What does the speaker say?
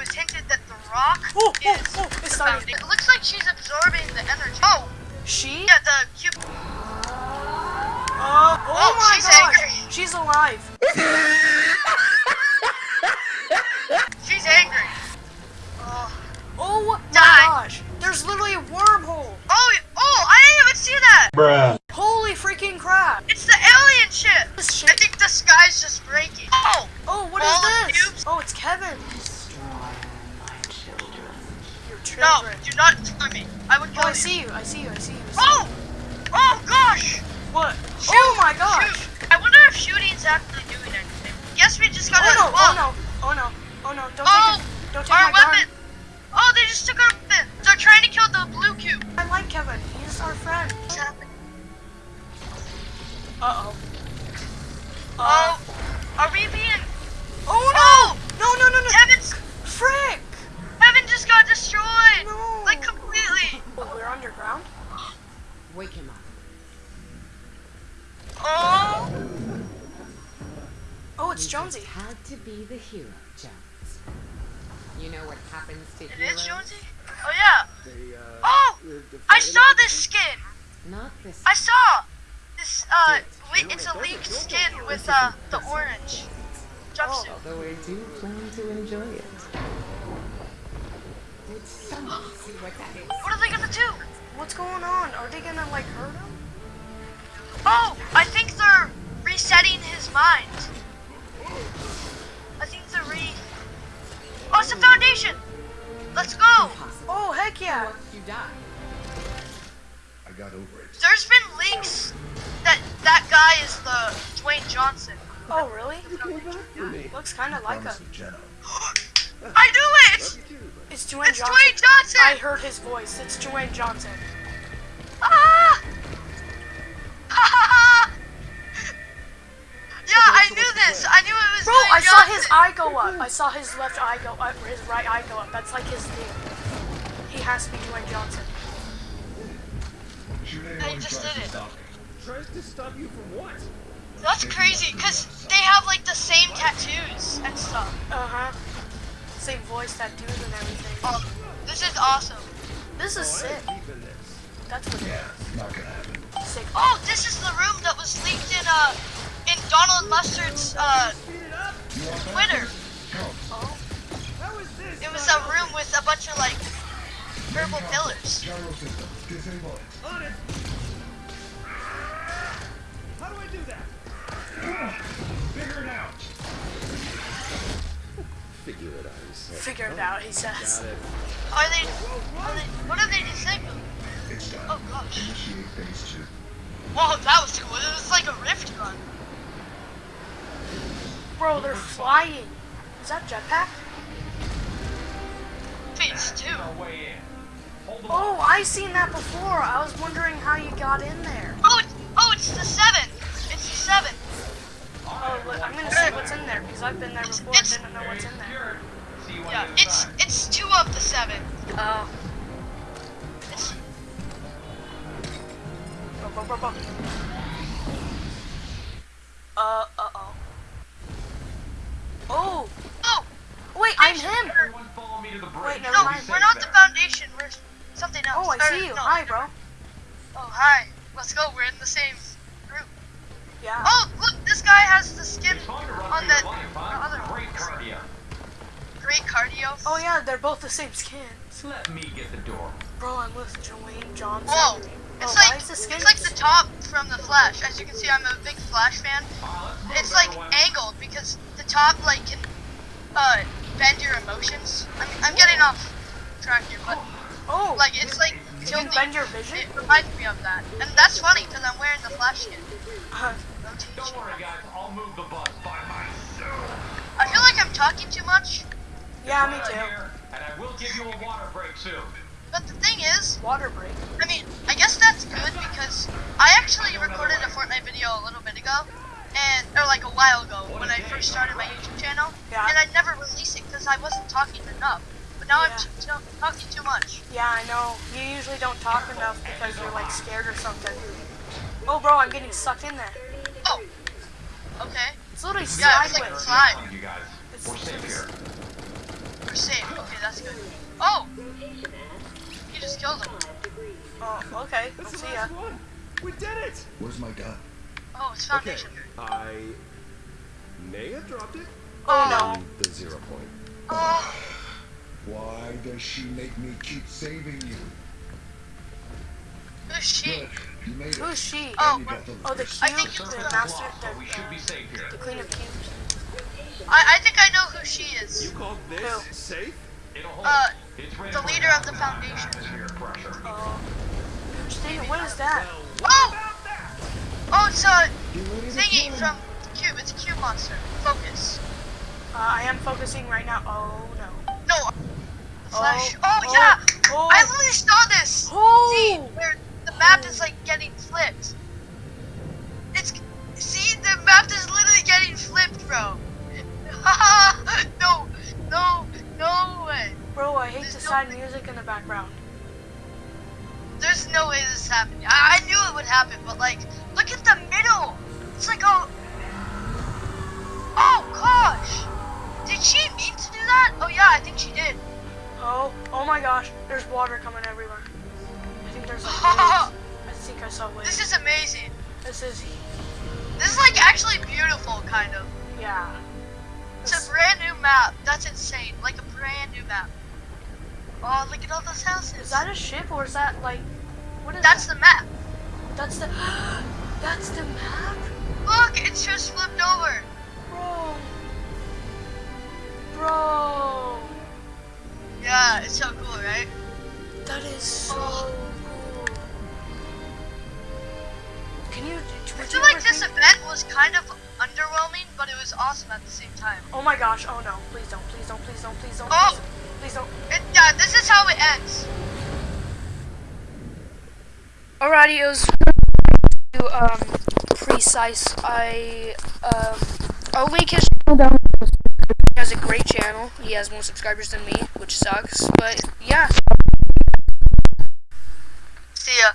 was hinted that the rock Oh, oh, is oh, it's the starting. It looks like she's absorbing the energy. Oh, She? yeah, the cube. Uh, oh, Oh, my she's gosh. angry. She's alive. She's angry. Oh, Oh my Die. gosh. There's literally a wormhole. oh, oh! I didn't even see that. Bruh. Holy freaking crap. It's the alien ship. This I shit. think the sky's just breaking. Oh, Oh, what is All the this? cubes? Oh, it's Kevin. No! Do not touch me. I would Oh, kill I you. see you. I see you. I see you. I see Oh! Oh gosh! What? Shoot, oh my gosh. shoot. I wonder if shooting's actually doing anything. Guess we just gotta. Oh no. Oh no. Oh no. Oh no. Don't Oh, take it. Don't take our my gun. weapon. Oh, they just took our weapon. They're trying to kill the blue cube. I like Kevin. He's our friend. What's happening? Uh oh. Oh, are we being? Oh, it's Jonesy. just had to be the hero, Jones. You know what happens to It heroes? is Jonesy. Oh yeah. They, uh, Oh, they're- they're I saw this skin. Not this. I saw this. Uh, le- it's a leaked skin with uh the orange jumpsuit. Although I do plan to enjoy it. Did someone see what that is? What are they gonna do? What's going on? Are they gonna like hurt him? Oh, I think they're resetting his mind. You die? I got over it. There's been leaks that that guy is the Dwayne Johnson. Oh really? You came back for me. Looks kind of like him. Promise. I knew it. Love you too, but It's Dwayne It's Johnson. Dwayne Johnson. I heard his voice. It's Dwayne Johnson. Ah! yeah, I knew this. I knew it was Bro, Dwayne I saw his eye go up. I saw his left eye go up, or his right eye go up. That's like his thing. He has to be Dwayne Johnson. I just did it. tries to stop you from what? That's crazy, cause they have like the same tattoos and stuff. Uh huh. Same voice, tattoos, and everything. Oh, this is awesome. This is sick. I'm keeping this. That's what it Not gonna happen. Sick. Oh, this is the room that was leaked in uh in Donald Mustard's uh Speed it up. Twitter. Oh. How is this? It was a room with a bunch of like purple pillars. Gyro system. Disable. On it. How do I do that? Figure it out. Figure it out. he said. Figure it out, he says. Are they? Are they? What are they disabling? Oh gosh. Initiate phase two. Whoa, that was cool. It was like a rift gun. Bro, they're flying. Is that jetpack? Phase two. Oh, I seen that before. I was wondering how you got in there. Oh, it's, oh, it's the seven. It's the seven. Oh, look, I'm gonna see what's in there because I've been there before and didn't know what's in there. Yeah, it's it's two of the seven. Oh. It's. Uh, uh oh. Oh, oh, wait, I'm him. Wait, never no, we're not the foundation. We're something else. Oh, I Or, see you. no. Hi, bro. Oh, hi. Let's go. We're in the same group. Yeah. Oh, look, this guy has the skin on the, the other Great one. cardio. Great cardio. Oh yeah, they're both the same skin. Let me get the door. Bro, I'm with Dwayne Johnson. Whoa. Oh, It's why like the it's like the top from the Flash. As you can see, I'm a big Flash fan. Uh, It's like everyone. angled because the top like can uh bend your emotions. I'm, I'm getting off track here, but oh, like it's like you bend your vision. It reminds me of that, and that's funny because I'm wearing the Flash skin. Uh, Don't worry, guys. I'll move the bus by myself. I feel like I'm talking too much, yeah, me Right too. here, and I will give you a water break soon. but the thing is, Water break. I mean, I guess that's good because I actually recorded a Fortnite video a little bit ago, and or like a while ago when I first started my YouTube channel, Yeah. and I never released it because I wasn't talking enough. But now I'm Yeah. t- t- talking too much. Yeah, I know. You usually don't talk enough because you're like scared or something. Oh, bro, I'm getting sucked in there. Oh, okay. It's literally Yeah, it's like sideways. slide. You guys, It's- we're safe here. We're safe. Okay, that's good. Oh! You just killed him. Oh, okay. I'll see ya. one. We did it. Where's my gun? Oh, it's foundation. Okay. I may have dropped it. Oh, oh no. The zero point. Oh, Why does she make me keep saving you? who's she? Good. You made it. Who's she? Oh, You the Oh, the list. I cube, think the it's- master, But we should the, be safe here. the queen of cubes. I, I think I know who she is. You called this Who? safe? It'll hold. Uh, it's the leader of the maximum foundation. Atmospheric pressure. Oh. Steven, what is that? Oh! Oh, it's a Get thingy from the cube. It's a cube monster. Focus. Uh, I am focusing right now. Oh no. Flash. Oh, Oh, oh, yeah. Oh, oh. I literally saw this. Oh! See, where the map is like getting flipped. It's see the map is literally getting flipped, bro. no, no, no way. Bro, I hate There's the no sad way. music in the background. There's no way this is happening. I, I knew it would happen, but like, look at the middle. It's like oh, oh gosh. Did she mean to do that? Oh yeah, I think she did. Oh, oh my gosh, there's water coming everywhere. I think there's like. I think I saw waves. This is amazing. This is, This is like actually beautiful, kind of. yeah. It's This- a brand new map. That's insane. Like a brand new map. Oh, look at all those houses. Is that a ship or is that like, what is That's that? the map. That's the, that's the map? Look, it's just Yeah, it's so cool, right? That is so Oh. cool. Can you, I would feel you like this think- event was kind of underwhelming, but it was awesome at the same time. Oh my gosh, oh no, please don't, please don't, please don't, please don't, Oh. please don't. It, yeah, this is how it ends. Alrighty, it was to, um, precise. I, um, I'll link his channel down below. He has a great channel. He has more subscribers than me, which sucks. But yeah. See ya.